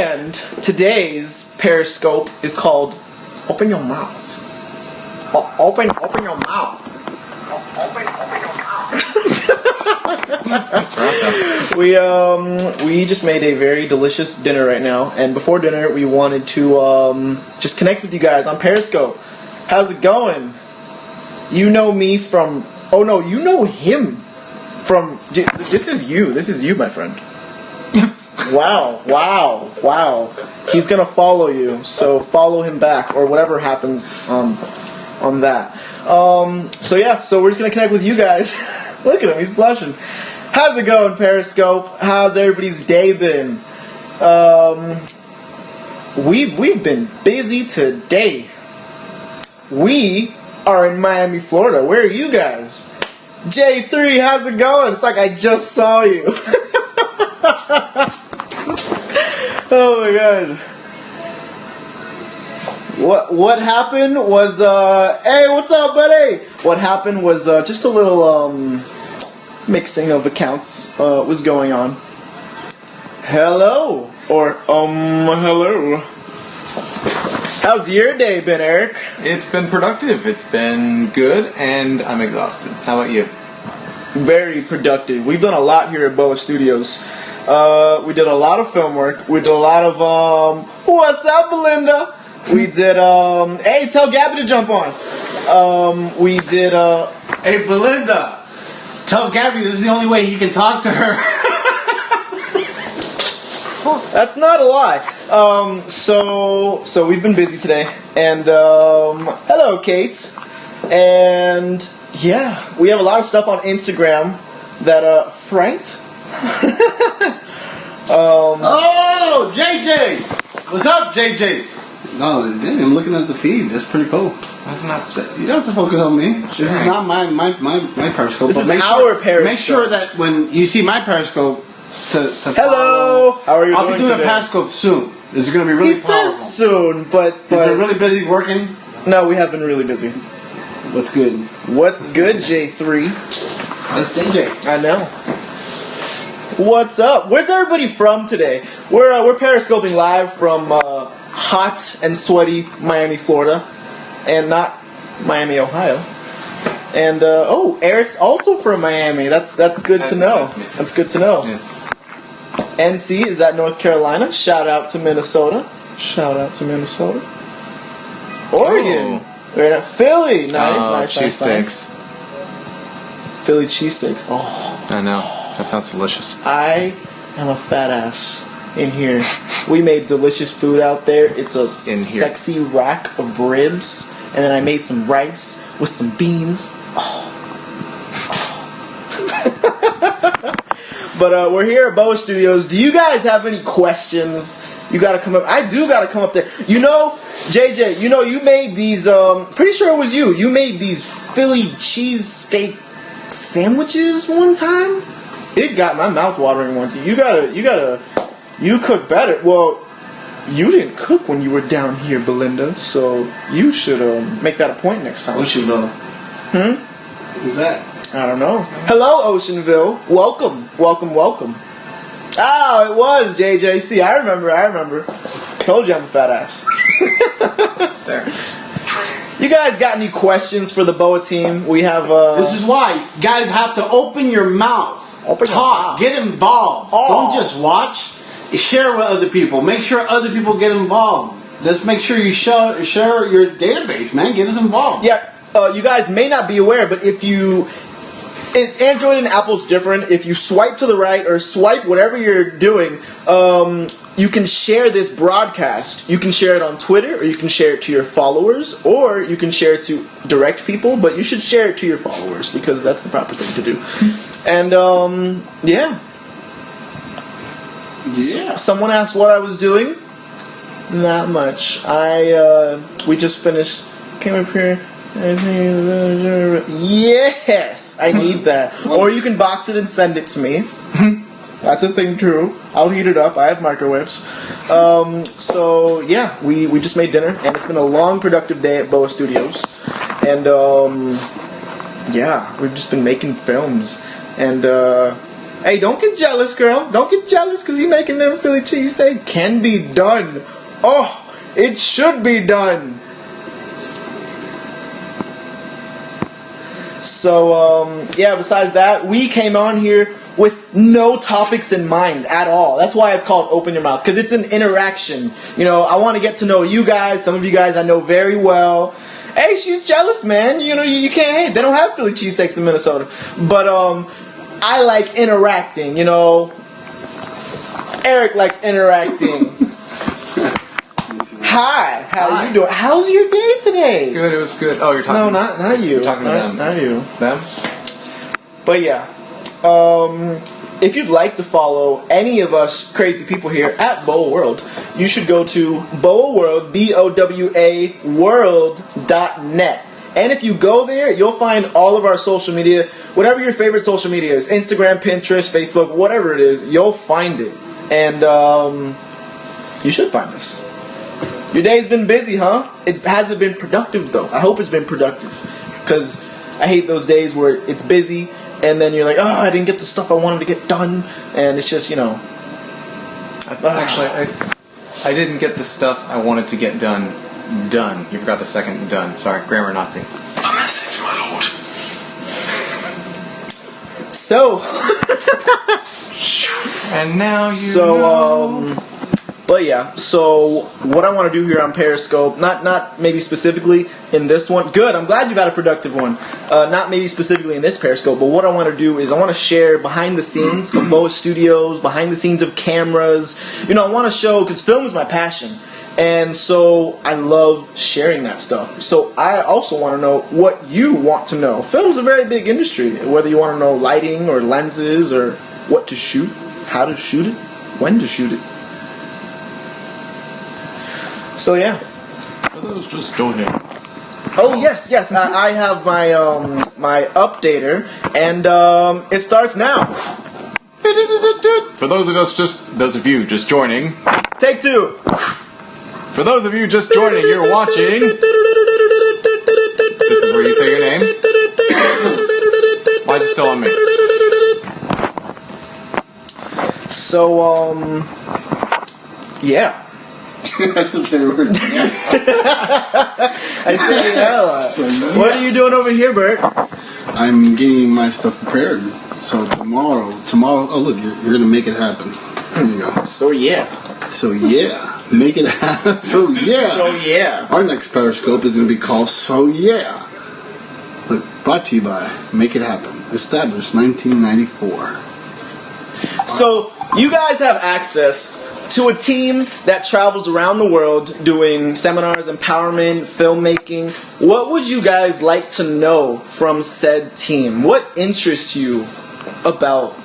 And today's Periscope is called Open Your Mouth. O- open, open your mouth. O- Open, open your mouth. That's awesome. We um we just made a very delicious dinner right now, and before dinner we wanted to um just connect with you guys on Periscope. How's it going? You know me from oh no, you know him from this is you. This is you, my friend. Wow, wow, wow. He's gonna follow you, so follow him back or whatever happens on on that. Um, so yeah, so we're just gonna connect with you guys. Look at him, he's blushing. How's it going, Periscope? How's everybody's day been? Um, we've we've been busy today. We are in Miami, Florida. Where are you guys? J3, how's it going? It's like I just saw you. oh my god. What what happened was uh hey what's up buddy? What happened was uh, just a little um mixing of accounts uh, was going on. Hello or um hello. How's your day been, Eric? It's been productive. It's been good, and I'm exhausted. How about you? Very productive. We've done a lot here at BOWA Studios. Uh, we did a lot of film work. We did a lot of um. What's up, Belinda? We did um. Hey, tell Gabby to jump on. Um, we did uh. Hey, Belinda, tell Gabby this is the only way he can talk to her. That's not a lie. Um, so so we've been busy today, and um, hello, Kate, and yeah, we have a lot of stuff on Instagram that uh, Frank. oh, JJ! What's up, JJ? No, damn, I'm looking at the feed. That's pretty cool. That's not. s- You don't have to focus on me. This is not my my, my, my periscope. This but is make our sure, Periscope. Make sure that when you see my periscope, to, to Hello! follow- How are you I'll doing be doing today? a periscope soon. This is going to be really He powerful. says soon, but He's but been really busy working. no, we have been really busy. What's good? What's good, J three? That's JJ. I know. What's up? Where's everybody from today? We're uh, we're periscoping live from uh, hot and sweaty Miami, Florida, and not Miami, Ohio. And uh, oh, Eric's also from Miami. That's that's good to know. that's good to know. NC is that North Carolina. Shout out to Minnesota. Shout out to Minnesota. Oregon. We're at Philly. Nice, Oh, nice, nice, nice. Philly cheesesteaks. Oh. I know. That sounds delicious. I am a fat ass in here. We made delicious food out there. It's a sexy rack of ribs, and then I made some rice with some beans. Oh. but uh, we're here at BOWA Studios. Do you guys have any questions? You gotta come up. I do gotta come up there. You know, JJ. You know, you made these. Um, pretty sure it was you. You made these Philly cheesesteak sandwiches one time. It got my mouth watering once. You gotta, you gotta, you cook better. Well, you didn't cook when you were down here, Belinda. So you should um, make that a point next time. What you know? Hmm? Who's that? I don't know. Hello, Oceanville. Welcome, welcome, welcome. Oh, it was JJC. I remember. I remember. Told you I'm a fat ass. There. You guys got any questions for the BOWA team? We have. Uh, This is why guys have to open your mouth, Open talk, get involved. Oh. Don't just watch. Share with other people. Make sure other people get involved. Let's make sure you share share your database, man. Get us involved. Yeah, uh, you guys may not be aware, but if you. Android and Apple's different. If you swipe to the right or swipe whatever you're doing, um, you can share this broadcast. You can share it on Twitter, or you can share it to your followers, or you can share it to direct people. But you should share it to your followers because that's the proper thing to do. And um, yeah, Yeah. Someone asked what I was doing. Not much. I uh, we just finished. Came up here. Yes, I need that. Or you can box it and send it to me. That's a thing too. I'll heat it up. I have microwaves. Um, so yeah, we, we just made dinner, and it's been a long, productive day at BOWA Studios. And um, yeah, we've just been making films, and uh, Hey, don't get jealous, girl. Don't get jealous because he making them Philly cheesesteak. Can be done. Oh, it should be done. So, um, yeah, besides that, we came on here with no topics in mind at all. That's why it's called Open Your Mouth, because it's an interaction. You know, I want to get to know you guys. Some of you guys I know very well. Hey, she's jealous, man. You know, you, you can't hate. They don't have Philly cheesesteaks in Minnesota. But, um, I like interacting, you know. Eric likes interacting. Hi, how Hi. you doing? How's your day today? Good. It was good. Oh, you're talking. No, not not you. You're talking to not, them. Not you. Them. But yeah, um, if you'd like to follow any of us crazy people here at BOWA World, you should go to Boa World, B O W A World dot net. And if you go there, you'll find all of our social media, whatever your favorite social media is Instagram, Pinterest, Facebook, whatever it is, you'll find it. And um, you should find us. Your day's been busy, huh? It hasn't been productive though. I hope it's been productive, because I hate those days where it's busy and then you're like, oh, I didn't get the stuff I wanted to get done, and it's just you know, Actually, I, I didn't get the stuff I wanted to get done. Done. You forgot the second done. Sorry, grammar Nazi. A message, my lord. so And now you so know. um. But yeah, so what I want to do here on Periscope, not not maybe specifically in this one. Good, I'm glad you've had a productive one. Uh, not maybe specifically in this Periscope, but what I want to do is I want to share behind the scenes of BOWA Studios, behind the scenes of cameras. You know, I want to show because film is my passion, and so I love sharing that stuff. So I also want to know what you want to know. Film's a very big industry. Whether you want to know lighting or lenses or what to shoot, how to shoot it, when to shoot it. So yeah. For those just joining, Oh yes, yes. I, I have my um my updater, and um it starts now. For those of us just, those of you just joining, Take two. for those of you just joining, you're watching. This is where you say your name. Why is it still on me? So um yeah. That's what they were. I say yeah. a lot. So, yeah. What are you doing over here, Bert? I'm getting my stuff prepared. So tomorrow, tomorrow. Oh look, you're, you're gonna make it happen. There you go. So yeah. So yeah, make it happen. So yeah. So yeah. Our next Periscope is gonna be called So Yeah. Look, brought to you by Make It Happen. Established 1994. So you guys have access to a team that travels around the world doing seminars, empowerment, filmmaking. What would you guys like to know from said team? What interests you about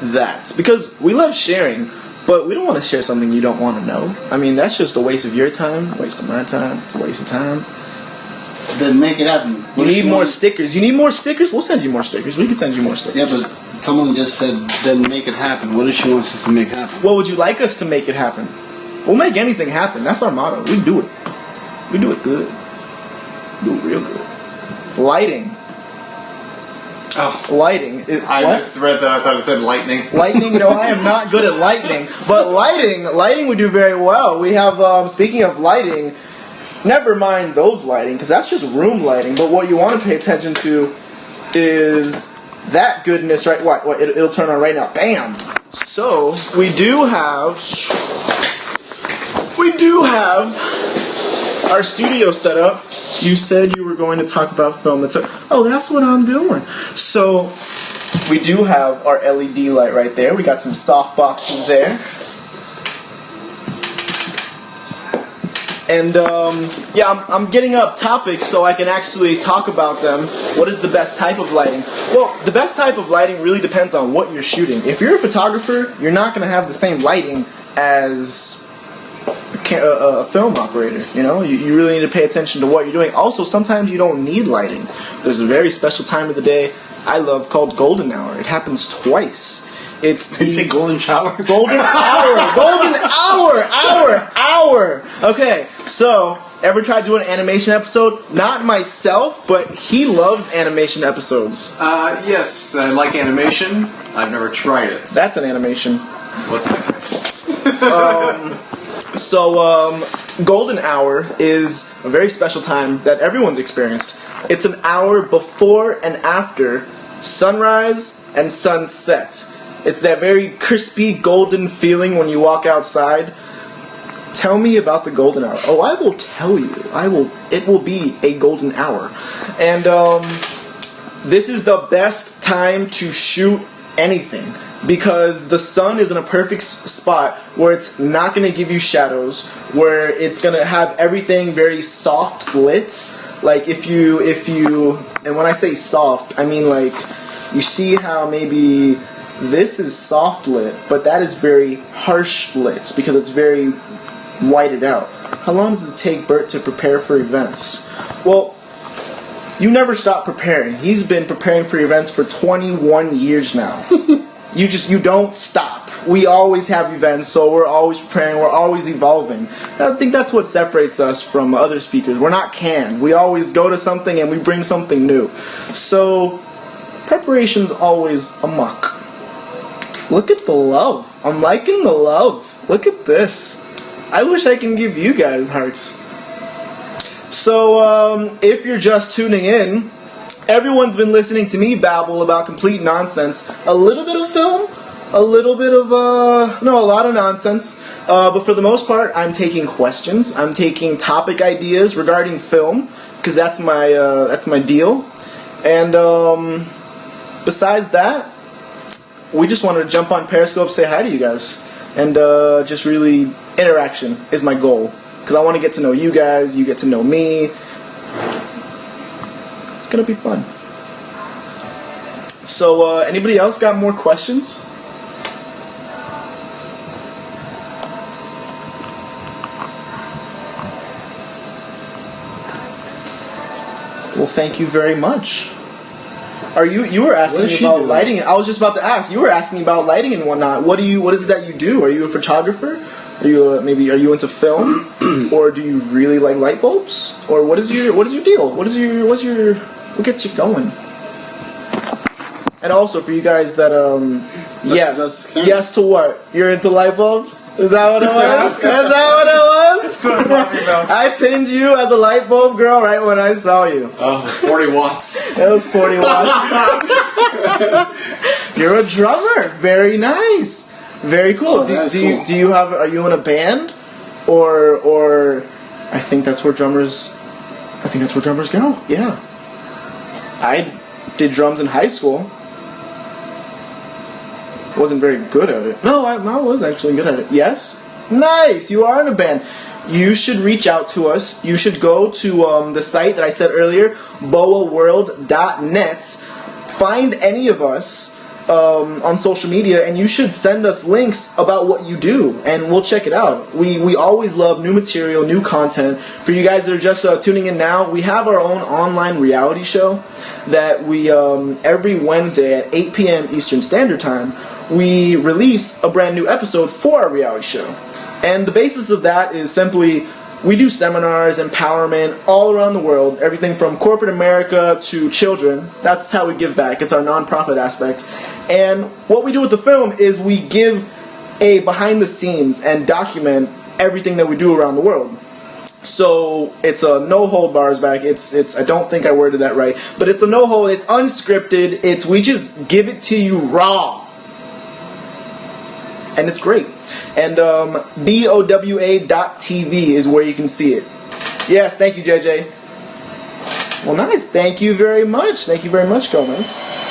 that? Because we love sharing, but we don't want to share something you don't want to know. I mean, that's just a waste of your time, a waste of my time, it's a waste of time. Then make it happen. You need more stickers. You need more stickers? We'll send you more stickers. We can send you more stickers. Yeah, but someone just said, then make it happen. What if she wants us to make happen? What would you like us to make it happen? We'll make anything happen. That's our motto. We do it. We do it good. Do it real good. Lighting. Oh, Lighting. It, I what? misread that. I thought it said lightning. Lightning, no, I am not good at lightning. But lighting, lighting we do very well. We have, um, speaking of lighting, never mind those lighting, because that's just room lighting. But what you want to pay attention to is that goodness, right? What? what it, it'll turn on right now. Bam! So, we do have. We do have our studio set up. You said you were going to talk about film. That's oh, that's what I'm doing. So, we do have our LED light right there. We got some soft boxes there. And um, yeah, I'm, I'm getting up topics so I can actually talk about them. What is the best type of lighting? Well, the best type of lighting really depends on what you're shooting. If you're a photographer, you're not going to have the same lighting as a, a, film operator. You know, you, you really need to pay attention to what you're doing. Also, sometimes you don't need lighting. There's a very special time of the day I love called golden hour. It happens twice. It's Did you say the golden shower? golden hour, golden hour, hour, hour. Okay, so Ever tried doing an animation episode? Not myself, but he loves animation episodes. Uh, yes, I like animation. I've never tried it. That's an animation. What's that? So, um, golden hour is a very special time that everyone's experienced. It's an hour before and after sunrise and sunset. It's that very crispy golden feeling when you walk outside. Tell me about the golden hour. Oh, I will tell you. I will. It will be a golden hour, and um, this is the best time to shoot anything because the sun is in a perfect spot where it's not going to give you shadows where it's going to have everything very soft lit like if you if you and when i say soft i mean like you see how maybe this is soft lit but that is very harsh lit because it's very whited out how long does it take bert to prepare for events well you never stop preparing. He's been preparing for events for 21 years now. you just you don't stop. We always have events, so we're always preparing. We're always evolving. I think that's what separates us from other speakers. We're not canned. We always go to something and we bring something new. So preparation's always a muck. Look at the love. I'm liking the love. Look at this. I wish I can give you guys hearts. So, um, if you're just tuning in, everyone's been listening to me babble about complete nonsense. A little bit of film, a little bit of, uh, no, a lot of nonsense. Uh, but for the most part, I'm taking questions. I'm taking topic ideas regarding film, because that's my, uh, that's my deal. And, um, besides that, we just wanted to jump on Periscope, say hi to you guys, and uh, just really interaction is my goal because I want to get to know you guys, you get to know me. It's gonna be fun. So, uh, anybody else got more questions? Well, thank you very much. Are you you were asking me about lighting? I was just about to ask. You were asking about lighting and whatnot. What do you? What is it that you do? Are you a photographer? Are you uh maybe? Are you into film, or do you really like light bulbs? Or what is your what is your deal? What is your what's your what gets you going? And also for you guys that um yes that's yes to what you're into light bulbs is that what it was is that what it was I'm talking about. I pinned you as a light bulb girl right when I saw you Oh, it was 40 watts. it was 40 watts. You're a drummer. Very nice. Very cool. Oh, do, do you do you have are you in a band or or I think that's where drummers I think that's where drummers go. Yeah. I did drums in high school. Wasn't very good at it. No, I, I was actually good at it. Yes. Nice. You are in a band. You should reach out to us. You should go to um, the site that I said earlier, bowaworld.net. Find any of us um, on social media, and you should send us links about what you do, and we'll check it out. We we always love new material, new content. For you guys that are just uh, tuning in now, we have our own online reality show that we um, every Wednesday at 8 p.m. Eastern Standard Time we release a brand new episode for our reality show. And the basis of that is simply we do seminars, empowerment all around the world, everything from corporate America to children. That's how we give back. It's our nonprofit aspect. And what we do with the film is we give a behind the scenes and document everything that we do around the world. So it's a no hold bars back. It's it's I don't think I worded that right, but it's a no hold. It's unscripted. It's we just give it to you raw and it's great. And um, BOWA.TV is where you can see it. Yes, thank you, JJ. Well, nice. Thank you very much. Thank you very much, Gomez.